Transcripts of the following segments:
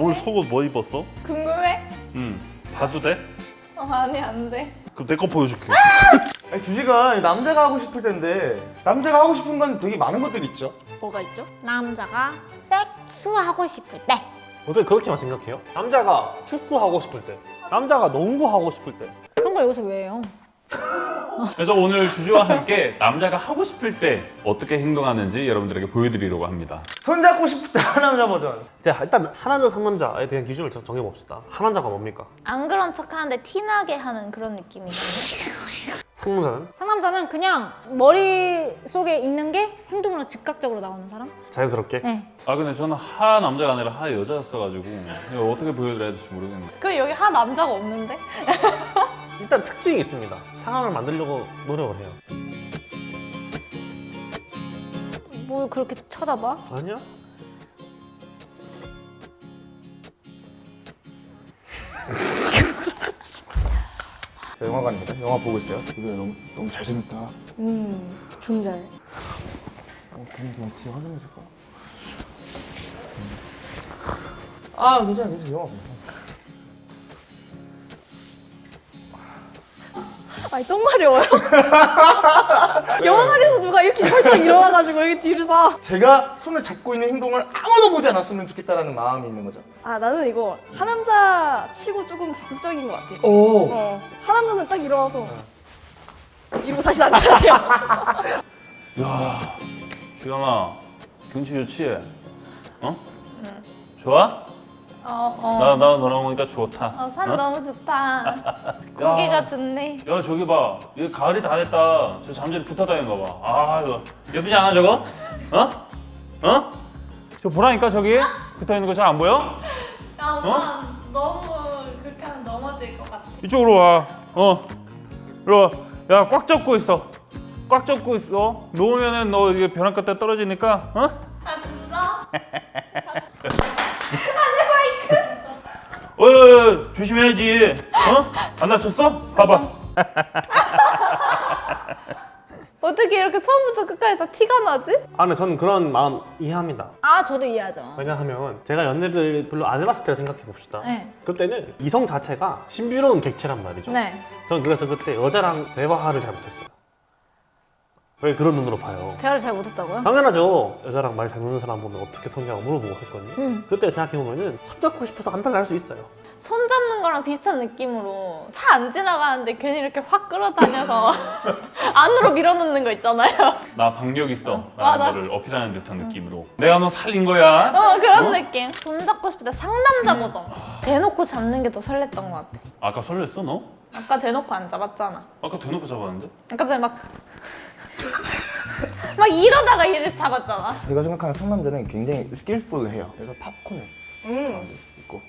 오늘 속옷 뭐 입었어? 궁금해? 응 봐도 돼? 어, 아니 안 돼. 그럼 내 거 보여줄게 아니 주제가 남자가 하고 싶을 텐데 남자가 하고 싶은 건 되게 많은 것들이 있죠. 뭐가 있죠? 남자가 섹스하고 싶을 때 어떻게 그렇게만 생각해요? 남자가 축구하고 싶을 때 남자가 농구하고 싶을 때 그런 걸 여기서 왜 해요? 그래서 오늘 주제와 함께 남자가 하고 싶을 때 어떻게 행동하는지 여러분들에게 보여드리려고 합니다 손잡고 싶을 때 하남자 버전. 자 일단 하남자 상남자에 대한 기준을 정- 정해봅시다 하남자가 뭡니까? 안 그런 척하는데 티나게 하는 그런 느낌이거든요. 상남자는 상남자는 그냥 머릿속에 있는 게 행동으로 즉각적으로 나오는 사람? 자연스럽게 네 아 근데 저는 하 남자가 아니라 하 여자였어가지고 어떻게 보여드려야 될지 모르겠는데 그 여기 한 남자가 없는데? 일단 특징이 있습니다 상황을 만들려고 노력을 해요 뭘 그렇게 쳐다봐? 아니야? 자, 영화관입니다. 영화 보고 있어요. 이거 너무 너무 잘생겼다. 어, 음 존잘 괜히 그냥 뒤에 화장해 줄까? 아 괜찮아 괜찮아 영화 보 아니 똥 마려워요. 영화관에서 누가 이렇게 헐떡 일어나가지고 여기 뒤를 봐. 제가 손을 잡고 있는 행동을 아무도 보지 않았으면 좋겠다라는 마음이 있는 거죠. 아 나는 이거 하남자 치고 조금 적극적인 것 같아. 오. 어 하남자는 딱 일어나서 이러고 다시 앉아야 돼요. 야 기현아 경치 좋지? 어? 좋아? 어, 어. 나, 나 너랑 오니까 좋다 어, 산 어? 너무 좋다. 공기가 좋네. 야 저기 봐 이거 가을이 다 됐다 저 잠자리 붙어 다니는 거 봐 아 이거 예쁘지 않아 저거? 어? 어? 저 보라니까 저기 붙어 있는 거 잘 안 보여? 야, 오빠 너무 그렇게 하면 넘어질 것 같아. 이쪽으로 와. 어. 이리 와. 야, 꽉 잡고 있어. 꽉 잡고 있어. 놓으면은 너 이게 벼랑 끝에 떨어지니까, 어? 아, 진짜? 어, 조심해야지. 어? 안 다쳤어? 봐봐. 어떻게 이렇게 처음부터 끝까지 다 티가 나지? 아 근데 저는 그런 마음 이해합니다 아 저도 이해하죠 왜냐하면 제가 연애를 별로 안 해봤을 때 생각해 봅시다 네. 그때는 이성 자체가 신비로운 객체란 말이죠 네 저는 그래서 그때 여자랑 대화를 잘 못했어요 왜 그런 눈으로 봐요 대화를 잘 못했다고요? 당연하죠 여자랑 말 잘 듣는 사람 보면 어떻게 성냐고 물어보고 했거든요 음. 그때 생각해보면은 손잡고 싶어서 안 달라 할수 있어요 손 잡는 거랑 비슷한 느낌으로 차 안 지나가는데 괜히 이렇게 확 끌어다녀서 안으로 밀어넣는 거 있잖아요. 나 박력 있어. 라는 거를 어필하는 듯한 느낌으로. 내가 너 살린 거야. 어, 그런 느낌. 손 잡고 싶을 때 상남자 버전. 대놓고 잡는 게 더 설렜던 것 같아. 아까 설렜어, 너? 아까 대놓고 안 잡았잖아. 아까 대놓고 잡았는데? 아까 전에 막. 막 이러다가 이를 잡았잖아. 제가 생각하는 상남자는 굉장히 스킬풀해요. 그래서 팝콘을 음. 있고.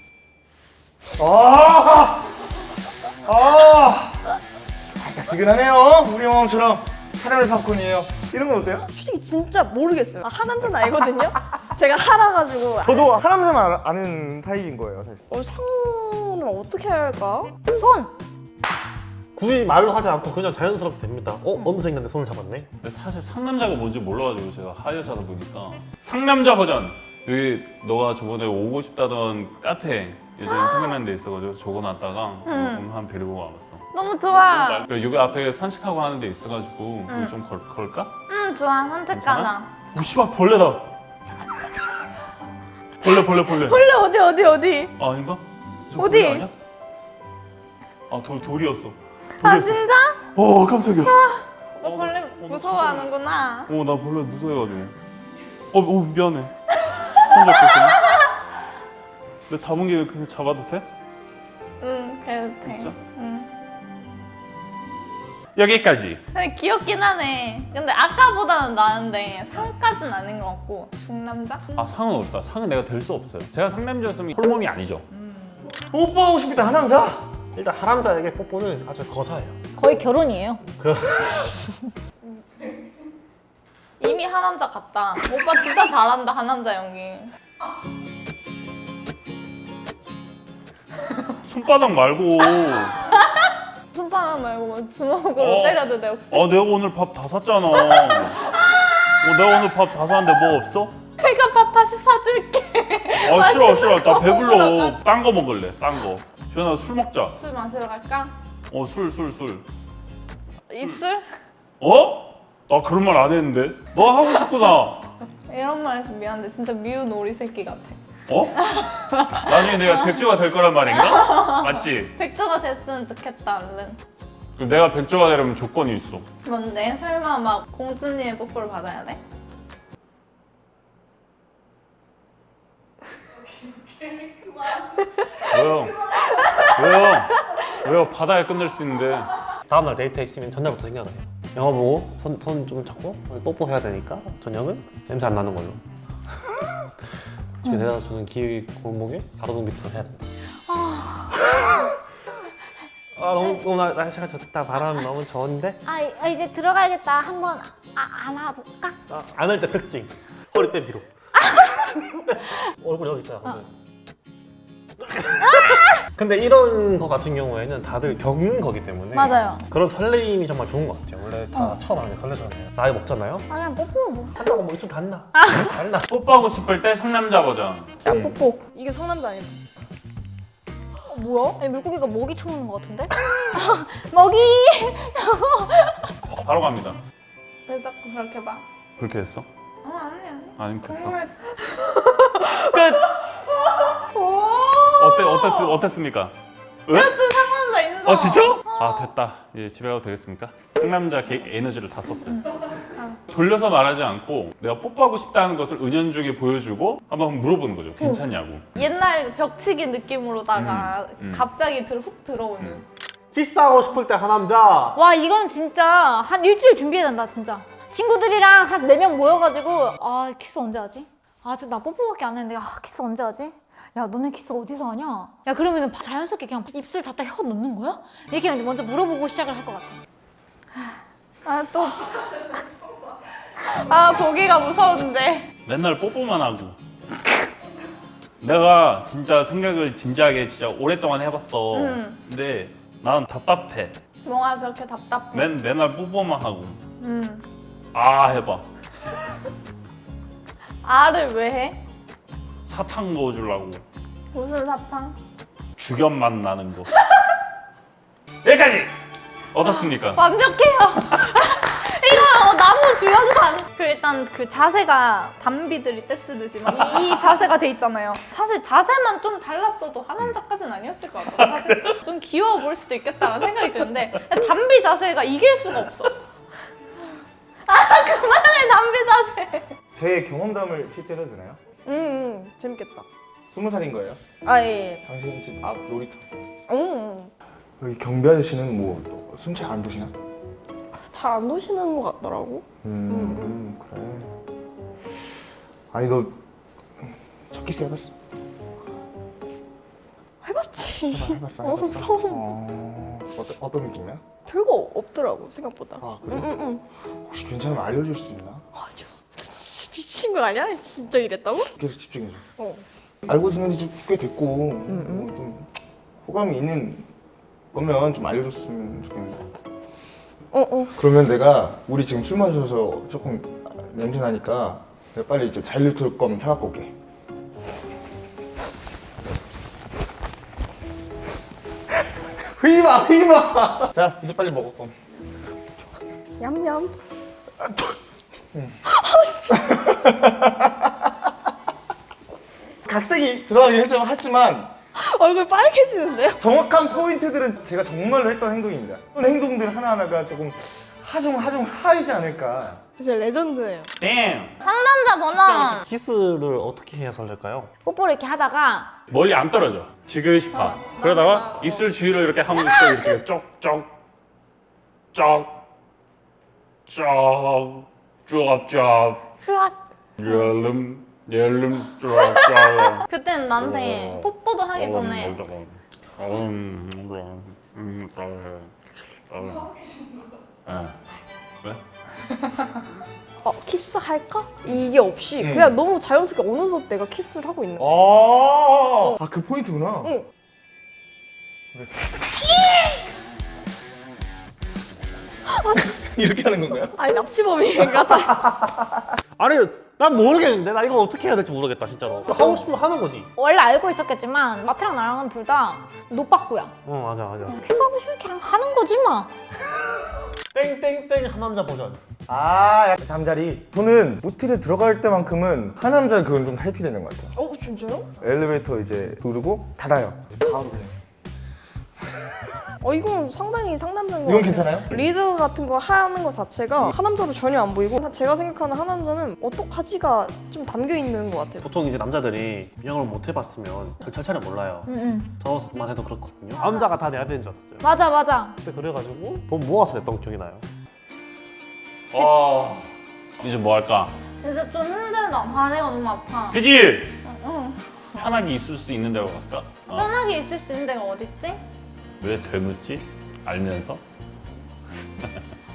아, 아, 살짝지근하네요. 우리 영화처럼 카라멜 팝콘이에요. 이런 건 어때요? 솔직히 진짜 모르겠어요. 아, 하남자는 알거든요. 제가 하라 가지고 저도 하남자만 아- 아는 타입인 거예요, 사실. 어, 상은 어떻게 해야 할까? 손! 굳이 말로 하지 않고 그냥 자연스럽게 됩니다 어? 어느 생인데 손을 잡았네? 근데 사실 상남자가 뭔지 몰라가지고 제가 하여자다 보니까 상남자 버전 여기 너가 저번에 오고 싶다던 카페 예전에 생각난 데 있어가지고 적어놨다가 음. 한 데리고 와봤어 너무 좋아. 여기 앞에 산책하고 하는 데 있어가지고 그거 좀 걸, 걸까? 응, 좋아. 산책 가자. 오 씨발 벌레다 벌레 벌레 벌레 원래 어디 어디 어디? 아 아닌가? 저 어디? 벌레 아니야? 아 돌, 돌이었어 아, 진짜? 어 깜짝이야 오빠 어, 벌레 나- 어, 나 무서워하는구나. 어, 나 벌레 무서워해가지고. 어, 어 미안해. 손. 내 잡은 김에 그냥 잡아도 돼? 응, 그래도 돼. 진짜? 응. 여기까지. 근데 귀엽긴 하네. 근데 아까보다는 나은데 상까진 아닌 것 같고 중남자? 아 상은 없다. 상은 내가 될 수 없어요. 제가 상남자였으면 홀몸이 아니죠. 뽀뽀하고 싶을 때 하남자? 일단 하남자에게 뽀뽀는 아주 거사해요 거의 결혼이에요 그 이미 하남자 같다. 오빠 진짜 잘한다 하남자 연기. 손바닥 말고. 손바닥 말고 뭐 주먹으로 어. 때려도 돼 혹시? 아 내가 오늘 밥 다 샀잖아. 어, 내가 오늘 밥 다 샀는데 뭐 없어? 내가 밥 다시 사줄게. 아 싫어 싫어 나 배불러 딴 거 먹을래 딴거 주연아 술 먹자 술 마시러 갈까? 어 술 술 술 입술? 어? 나 그런 말 안 했는데 너 하고 싶구나 이런 말 해서 미안한데 진짜 미운 오리 새끼 같아. 어? 나중에 내가 백조가 될 거란 말인가? 맞지? 백조가 됐으면 좋겠다 얼른. 그럼 내가 백조가 되려면 조건이 있어 뭔데? 설마 막 공주님의 뽀뽀를 받아야 돼? 왜요? 왜요? 왜요? 바다에 끝낼 수 있는데 다음날 데이트 있으면 전날부터 생각나요. 영화 보고 손 손 좀 잡고 뽀뽀해야 되니까 저녁은 냄새 안 나는 걸로. 집에 내다 주는 기 골목에 가로등 밑에서 해야 된다. 아 너무 너무 날- 날씨가 좋다 바람 너무 좋은데 아, 이- 아, 이제 들어가야겠다. 한번 아, 안아볼까? 아, 안을 때 특징 허리 때 뒤로 얼굴 여기 있잖아 오늘. 근데 이런 거 같은 경우에는 다들 겪는 거기 때문에 맞아요. 그런 설레임이 정말 좋은 것 같아요 원래 다 처음 하는 게 설레잖아요 나이 먹잖아요 아, 그냥 뽀뽀 뭐. 한다고 뭐 있으면 닿나 닿나 뽀뽀하고 싶을 때 상남자 버전 야 뽀뽀. 이게 상남자 아니다. 어, 뭐야? 아니, 물고기가 먹이 쳐오는 것 같은데? 먹이! 바로 갑니다 왜 자꾸 그렇게 봐? 그렇게 했어? 어 아니 아니. 아니 됐어. 끝! 어때, 어땠, 어땠습니까? 왜? 좀 상남자 인정. 아 진짜? 아 됐다 이제 집에 가도 되겠습니까? 상남자 개 에너지를 다 썼어요 돌려서 말하지 않고 내가 뽀뽀하고 싶다는 것을 은연중에 보여주고 한번 물어보는 거죠 괜찮냐고 옛날 벽치기 느낌으로다가 음, 음. 갑자기 들, 훅 들어오는. 음. 키스하고 싶을 때 하남자 와, 이건 진짜 한 일주일 준비해야 된다, 진짜. 친구들이랑 한 네 명 모여가지고, 아, 키스 언제 하지? 아, 지금 나 뽀뽀밖에 안 했는데, 아, 키스 언제 하지? 야, 너네 키스 어디서 하냐? 야, 그러면 자연스럽게 그냥 입술 닫다 혀 넣는 거야? 이렇게 먼저 물어보고 시작을 할 것 같아. 아 또. 아 보기가 무서운데. 맨날 뽀뽀만 하고 내가 진짜 생각을 진지하게 진짜 오랫동안 해봤어 음. 근데 난 답답해 뭐가 그렇게 답답해? 맨, 맨날 뽀뽀만 하고 음. 아 해봐 알을 왜 해? 사탕 넣어주려고 무슨 사탕? 주견 맛 나는 거 여기까지 어떻습니까? 완벽해요. 이거 어, 나무 주연상. 그 일단 그 자세가 담비들이 떼쓰듯이 막이 자세가 돼 있잖아요. 사실 자세만 좀 달랐어도 하남자까지는 아니었을 것 같아요. 사실 좀 귀여워 보일 수도 있겠다라는 생각이 드는데 담비 자세가 이길 수가 없어. 아 그만해 담비 자세. 제 경험담을 실제로 되나요? 음, 음 재밌겠다. 스무 살인 거예요? 아 예. 당신 집 앞 놀이터. 음. 여기 경비 아저씨는 뭐술잘안 드시나? 잘안 노시는 것 같더라고. 음, 그래. 아니 너 첫 키스 해봤어? 해봤지. 해봐, 해봤어, 어, 해봤어. 그럼. 어, 어떤 어떤 느낌이야? 별거 없더라고 생각보다. 아 그래? 응, 응, 응. 혹시 괜찮으면 알려줄 수 있나? 아, 저 미친 거 아니야? 진짜 이랬다고? 계속 집중해줘. 어. 알고 지낸 지꽤 됐고 뭐 좀 호감이 있는 거면 좀 알려줬으면 좋겠는데. 어, 어. 그러면 내가 우리 지금 술 마셔서 조금 냄새 나니까 내가 빨리 이제 자일리톨 껌 사갖고 올게. 흐이마 흐이마. 자 이제 빨리 먹어 껌. 냠냠. 각색이 들어가긴 했지만, 했지만 얼굴 빨개지는데요? 정확한 포인트들은 제가 정말로 했던 행동입니다. 그런 행동들 하나하나가 조금 하 중 하 중 하이지 않을까. 진짜 레전드예요. 땡! 상남자 버전. 키스를 어떻게 해야 설렐까요? 뽀뽀를 이렇게 하다가, 멀리 안 떨어져 지그시 파 그러다가 맞아. 입술 주위로 이렇게 하면 또 이렇게 쪽쪽쪽쪽 쪽쪽 흐악. 열름 열름 쪽쪽 그때는 나한테 어. 뽀뽀도 하기 전에 음. 왜? 어, 키스 할까? 이게 없이 음. 그냥 너무 자연스럽게 어느덧 내가 키스를 하고 있는 거야. 아, 아 그 포인트구나. 응. 이렇게 하는 건가요? 아니 납치범 같아. 아니 난 모르겠는데 나 이거 어떻게 해야 될지 모르겠다 진짜로 하고 싶으면 하는 거지 원래 알고 있었겠지만 마트랑 나랑은 둘 다 노빠꾸야. 어 맞아 맞아 키스하고 싶으면 그냥 하는 거지 뭐. 땡땡땡 하남자 버전 아 약간 잠자리 저는 모텔에 들어갈 때만큼은 하남자 그건 좀 탈피되는 것 같아요 어 진짜요? 엘리베이터 이제 누르고 닫아요 바로 그냥 어 이건 상당히 상남자인 것 이건 같아요. 괜찮아요? 리드 같은 거 하는 거 자체가 하남자로 전혀 안 보이고 제가 생각하는 하남자는 어떡하지가 좀 담겨 있는 것 같아요. 보통 이제 남자들이 인형을 못 해봤으면 절차를 몰라요 응응. 저만 해도 그렇거든요 남자가 다 내야 되는 줄 알았어요 맞아 맞아. 그때 그래가지고 돈 모아서 냈던 기억이 나요 아 이제 뭐 할까? 진짜 좀 힘들다. 다리가 너무 아파. 그지? 응. 편하게 있을 수 있는 데로 갈까? 어. 편하게 있을 수 있는 데가 어딨지? 왜 되묻지? 알면서?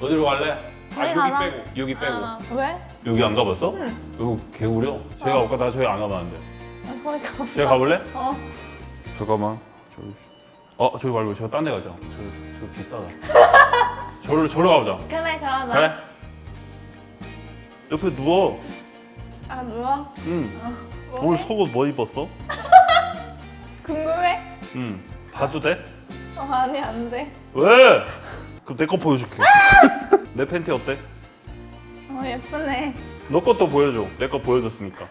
어디로 갈래? 아 여기. 빼고 여기 빼고 아, 왜? 여기 안 가봤어? 응. 여기 개구려? 저희가 아까 나 저희 안 가봤는데 아, 거기 가. 저희 가볼래? 어. 잠깐만 저기 어 저기 말고 저 딴 데 가자 저, 저 비싸다 저로 저로 가보자 그래 그러자. 그래? 옆에 누워 아 누워? 응뭐 오늘 해? 속옷 뭐 입었어? 궁금해? 응 봐도 돼? 어 아니 안 돼. 왜? 그럼 내 거 보여줄게 내 팬티 어때? 어 예쁘네. 너 것도 보여줘 내 거 보여줬으니까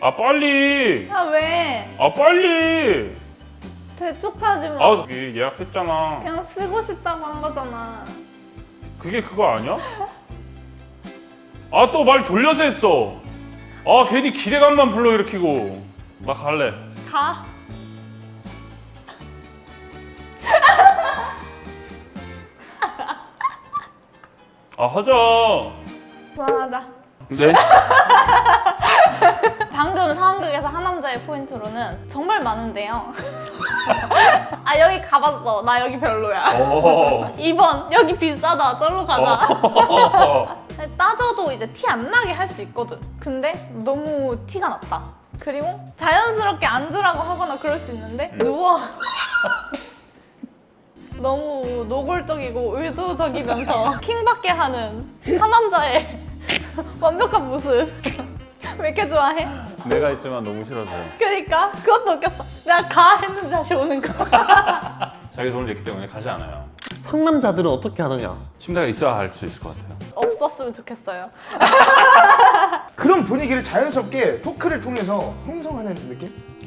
아 빨리 아 왜? 아 빨리 대쪽하지 마. 아 여기 예약했잖아 그냥 쓰고 싶다고 한 거잖아. 그게 그거 아니야? 아 또 말 돌려서 했어 아 괜히 기대감만 불러일으키고 나 갈래 가. 아 하자 그만하자. 네? 방금 상황극에서 하남자의 포인트로는 정말 많은데요. 아 여기 가봤어. 나 여기 별로야. 어. 2번 여기 비싸다. 절로 가자. 어. 따져도 이제 티 안 나게 할 수 있거든. 근데 너무 티가 났다. 그리고 자연스럽게 앉으라고 하거나 그럴 수 있는데 누워. 너무 노골적이고 의도적이면서 킹받게 하는 하남자의 완벽한 모습. 왜 이렇게 좋아해? 내가 있지만 너무 싫어져요 그러니까 그것도 웃겼어. 내가 가 했는데 다시 오는 거. 자기 돈을 냈기 때문에 가지 않아요 상남자들은 어떻게 하느냐 침대가 있어야 할 수 있을 것 같아요 없었으면 좋겠어요. 그런 분위기를 자연스럽게 토크를 통해서 형성하는 느낌?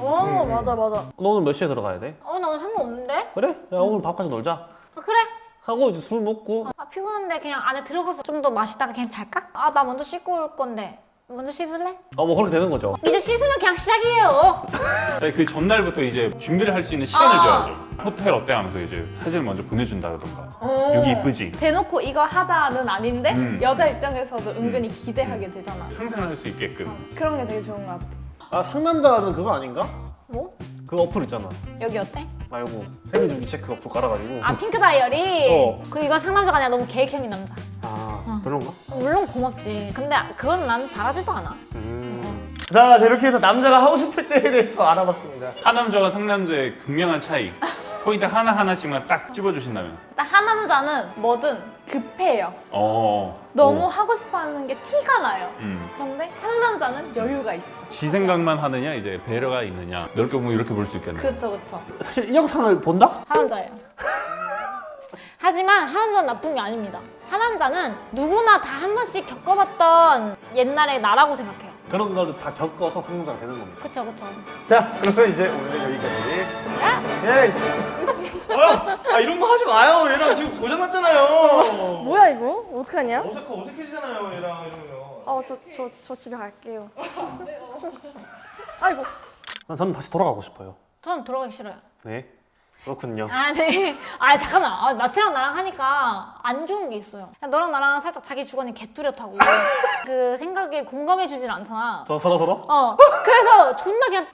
어 맞아 맞아. 너 오늘 몇 시에 들어가야 돼? 어나 오늘 상관없는데? 그래? 야 오늘 밥까지 놀자 아, 그래. 하고 이제 술 먹고 아 피곤한데 그냥 안에 들어가서 좀 더 마시다가 그냥 잘까? 아 나 먼저 씻고 올 건데 먼저 씻을래? 어 뭐 그렇게 되는 거죠 이제 씻으면 그냥 시작이에요. 자기 그 전날부터 이제 준비를 할 수 있는 시간을 아. 줘야죠 호텔 어때 하면서 이제 사진을 먼저 보내준다던가 여기 이쁘지? 대놓고 이거 하자는 아닌데 음. 여자 입장에서도 은근히 기대하게 되잖아. 상상을 할수 있게끔 그런 게 되게 좋은 것 같아. 아 상남자는 그거 아닌가? 뭐? 그 어플 있잖아 여기 어때? 말고 생리주기 체크 어플 깔아가지고 아 핑크 다이어리. 어. 그 이건 상남자가 아니라 너무 계획형인 남자. 아 별론가? 물론 고맙지. 근데 그건 난 바라지도 않아. 음. 자, 자, 이렇게 해서 남자가 하고 싶을 때에 대해서 알아봤습니다. 하남자와 상남자의 극명한 차이 포인트 하나하나씩만 딱 찝어주신다면 일단 하남자는 뭐든 급해요. 어 너무 어. 하고 싶어하는 게 티가 나요. 음. 그런데 상남자는 여유가 있어. 지 생각만 하느냐 이제 배려가 있느냐 넓게 보면 이렇게 볼 수 있겠네 그렇죠, 그렇죠. 사실 이 영상을 본다? 하남자예요. 하지만 하남자는 나쁜 게 아닙니다. 하남자는 누구나 다 한 번씩 겪어봤던 옛날의 나라고 생각해요. 그런 걸다 겪어서 상남자가 되는 겁니다 그쵸 그쵸. 자, 그러면 이제 오늘은 여기까지. 예. 어? 아, 이런 거 하지 마요. 얘랑 지금 고장 났잖아요. 뭐야 이거? 어떡하냐? 어색하, 어색해지잖아요, 얘랑 이러면. 어저 저저 집에 갈게요. 아이고. 난 저는 다시 돌아가고 싶어요 저는 돌아가기 싫어요. 네 그렇군요 아, 네. 아, 잠깐만. 아, 마트랑 나랑 하니까 안 좋은 게 있어요. 그냥 너랑 나랑 살짝 자기 주관이 개뚜렷하고 그 생각에 공감해주질 않잖아. 서, 서로 서로? 어. 그래서 존나 그냥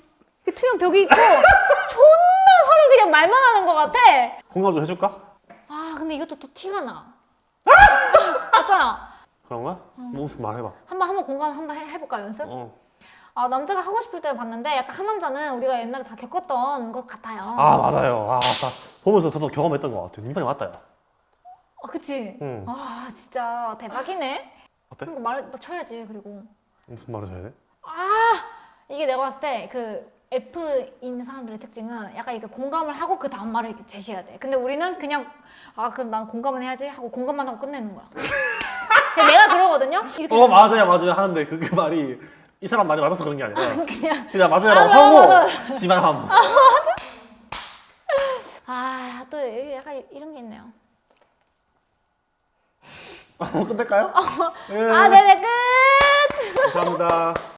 그 투명 벽이 있고 존나 서로 그냥 말만 하는 것 같아. 공감 좀 해줄까? 아, 근데 이것도 또 티가 나. 맞잖아. 그런가? 뭐 무슨 말 해봐 한번 한번 공감 한번 해, 해볼까 연습? 어. 아 남자가 하고 싶을 때 봤는데 약간 한 남자는 우리가 옛날에 다 겪었던 것 같아요. 아 맞아요 아 맞다 보면서 저도 경험했던 것 같아요 민방이 맞다 야 아 그치? 응. 아 진짜 대박이네. 어때? 말 쳐야지 그리고. 무슨 말을 해야 돼? 아 이게 내가 봤을 때 그 F인 사람들의 특징은 약간 이렇게 공감을 하고 그 다음 말을 이렇게 제시해야 돼. 근데 우리는 그냥 아 그럼 난 공감은 해야지 하고 공감만 하고 끝내는 거야. 내가 그러거든요. 이렇게 어 맞아요 맞아요 하는데 그, 그 말이 이 사람 말이 맞아서 그런 게 아니라 그냥 그냥 맞아요라고 아, 하고 맞아, 지만 하면 아또 약간 이런 게 있네요. 어, 끝낼까요? 네, 아 네네 끝. 감사합니다.